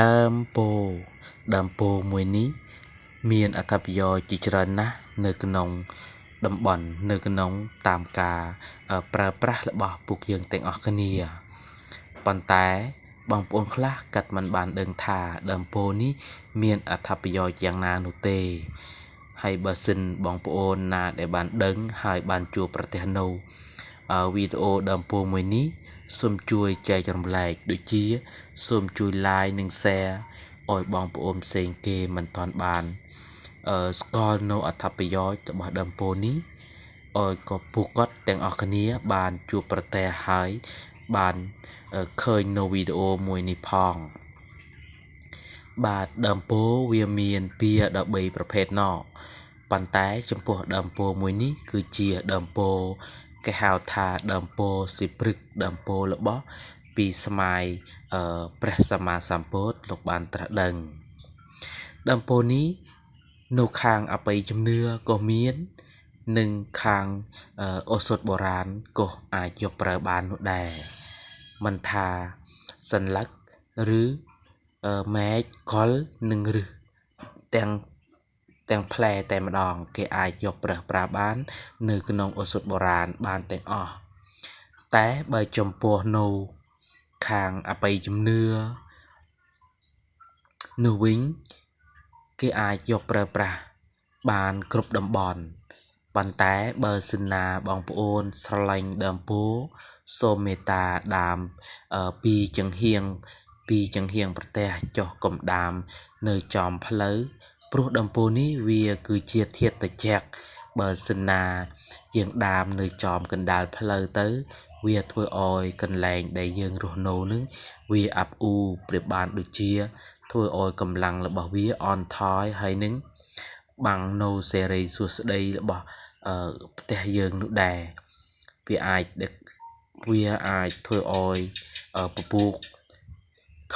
ដើមពោធិ៍ដើមពោធិ៍មួយនេះ មានអត្ថប្រយោជន៍ជាច្រើនណាស់នៅក្នុងតំបន់នៅក្នុងតាមការប្រើប្រាស់របស់ពួកយើងទាំងអស់គ្នាប៉ុន្តែបងប្អូនខ្លះកាត់មិនបានដឹងថាដើមពោធិ៍នេះ មានអត្ថប្រយោជន៍យ៉ាងណានោះទេហើយបើសិនបងប្អូនណាដែលបានដឹងហើយបានជួបប្រទះនៅវីដេអូដើមពោធិ៍មួយនេះ សូមជួយចែករំលែកដូចជា សូមជួយ like និង share ឲ្យបងប្អូនផ្សេងគេមិនទាន់បានអឺស្គាល់នៅអត្ថប្រយោជន៍របស់ដើមពោធិ៍នេះឲ្យក៏ពួកគាត់ទាំងអស់គ្នា បានជួបប្រទះហើយបានឃើញនៅវីដេអូមួយនេះផង បាទដើមពោធិ៍វាមាន2ដល់3ប្រភេទណោះប៉ុន្តែចំពោះដើមពោធិ៍មួយនេះគឺជាដើមពោធិ៍ គេហៅថាដើមពោធិ៍សិព្រឹកដើមពោធិ៍របស់ពីស្មាយព្រះសម្មាសម្ពុទ្ធលោកបានត្រាស់ដឹងដើមពោធិ៍នេះនៅខាងអបិយជំនឿក៏មាននិងខាងអូសថបុរាណក៏អាចយកប្រើបាននោះដែរមិនថាសัญลักษณ์ឬមែកកលនិងរឹសទាំង ទាំងផ្លែតែម្ដង គេអាចយកប្រើប្រាស់បាន នៅក្នុងឱសថបុរាណបានទាំងអស់តែបើចំពោះនៅខាងអបិយជំនឿនោះវិញគេអាចយកប្រើប្រាស់បានគ្រប់តំបន់ប៉ុន្តែបើសិនណាបងប្អូនស្រឡាញ់ដើមពោធិ៍សូមមេត្តាដាមពីចង្ហៀងពីចង្ហៀងប្រទេសចុះកំដាម នៅចំផ្លូវ ព្រោះដើមពោធិ៍នេះវាគឺជាធាតុត្រជាក់បើសិនណាយើងដាមនៅចំកណ្ដាលផ្លូវទៅ វាធ្វើឲ្យកន្លែងដែលយើងរស់នៅនឹងវាអាប់អ៊ូប្រៀបបានដូចជា ធ្វើឲ្យកម្លាំងរបស់វាអន់ថយហើយនឹងបាំងនៅសេរីសួស្តីរបស់ផ្ទះយើងនោះដែរវាអាចវាអាចធ្វើឲ្យពពូក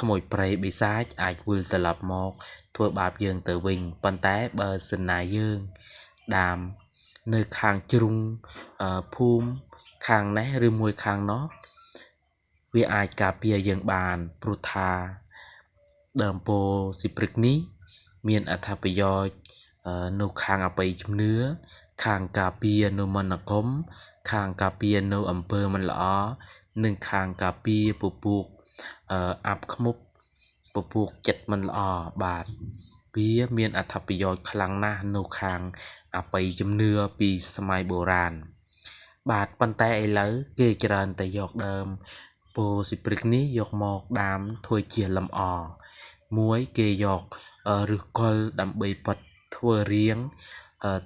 ក្មួយប្រៃបិសាចអាចវិលត្រឡប់មក ធ្វើបាបយើងទៅវិញប៉ុន្តែបើសិនណាយើង ដាមនៅខាងជ្រុងភូមិខាងនេះឬមួយខាងនោះវាអាចការពារយើងបានព្រោះថាដើមពោស៊ីព្រឹកនេះ មានអត្ថប្រយោជន៍ នៅខាងអបិយជំនឿខាងការពារនៅមន្តអាគមខាងការពារនៅអំពើមិនល្អនិងខាងការពារពពូកអាប់ខ្មុកពពូកចិត្តមិនល្អបាទវាមានអត្ថប្រយោជន៍ខ្លាំងណាស់នៅខាងអបិយជំនឿពីសម័យបុរាណបាទប៉ុន្តែឥឡូវគេច្រើនតែយកដើមពោធិ៍សិព្រឹកនេះយកមកដាំធ្វើជាលម្អមួយគេយកឫសគល់ដើម្បីប៉ាត់ ធ្វើរៀង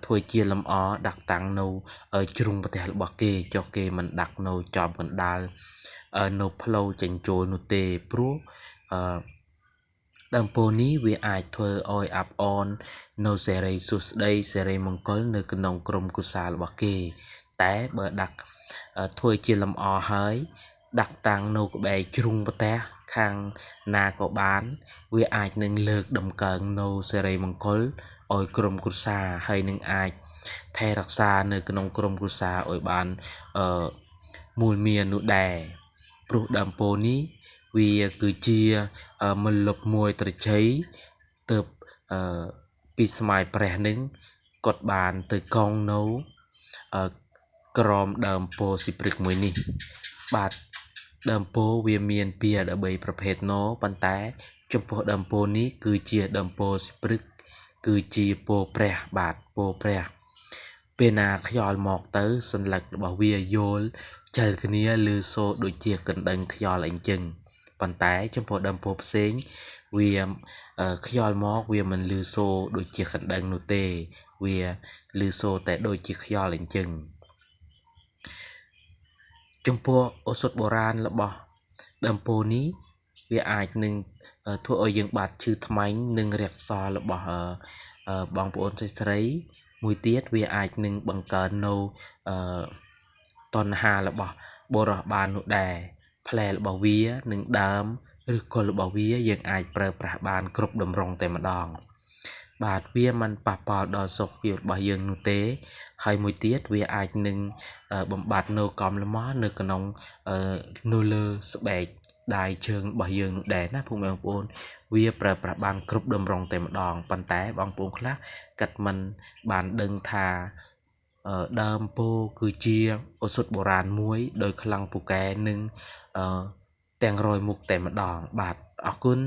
ធ្វើជាលម្អដាក់តាំងនៅជ្រុងប្រទេសរបស់គេចុះគេមិនដាក់នៅចំកណ្ដាលនៅផ្លូវចេញចូលនោះទេព្រោះអឺដើមពោធិ៍នេះវាអាចធ្វើឲ្យអាប់អននៅសេរីសុស្ដីសេរីមង្គលនៅក្នុងក្រុមគូសារបស់គេ តែបើដាក់ធ្វើជាលម្អហើយ ដាក់តាំងនៅក្បែរជ្រុងប្រទេសខាងណាក៏បាន វាអាចនឹងលើកដំកើងនៅសេរីមង្គល ឲ្យក្រុមគ្រួសារហើយនឹងអាចថែរក្សានៅក្នុងក្រុមគ្រួសារឲ្យបានអឺមូលមាននោះដែរព្រោះដើមពោធិ៍នេះវាគឺជាមលុបមួយត្រចីទៅអឺពីស្មាយព្រះនឹងគាត់បានទៅកងនៅក្រមដើមពោធិ៍ស៊ីព្រឹកមួយនេះ បាទដើមពោធិ៍វាមាន2ដល់3ប្រភេទណប៉ុន្តែ ចំពោះដើមពោធិ៍នេះគឺជាដើមពោធិ៍ស៊ីព្រឹក គឺជាពោព្រះបាទពោព្រះពេលណាខ្យល់មកទៅសន្លឹករបស់វាយល់ចលគ្នាលឺសូរដូចជាកណ្ដឹងខ្យល់អីចឹងប៉ុន្តែចំពោះដើមពោផ្សេងវាខ្យល់មកវាមិនលឺសូរដូចជាកណ្ដឹងនោះទេ វាលឺសូរតែដូចជាខ្យល់អីចឹងចំពោះឱសថបុរាណរបស់ដើមពោនេះ វាអាចនឹងធ្វើឲ្យយើងបាត់ឈឺថ្មាញ់និងរក្សារបស់បងប្អូនស្រីស្រីមួយទៀតវាអាចនឹងបង្កើននៅតណ្ហារបស់បុរសបាននោះដែរផ្លែរបស់វានិងដើមឬគល់របស់វាយើងអាចប្រើប្រាស់បានគ្រប់តម្រងតែម្ដង បាទវាមិនប៉ះពាល់ដល់សុខភាពរបស់យើងនោះទេ ហើយមួយទៀតវាអាចនឹងបំបត្តិនៅកំលំនៅក្នុងនៅលើស្បែក ដៃជើងរបស់យើងនោះដែរណាពុកម៉ែបងប្អូនវាប្រើប្រាស់បានគ្រប់តម្រងតែម្ដងប៉ុន្តែបងប្អូនខ្លះកាត់មិនបានដឹងថាដើមពោគឺជាឱសថបុរាណមួយដោយខ្លាំងពូកែនឹងទាំងរយមុខតែម្ដងបាទអរគុណ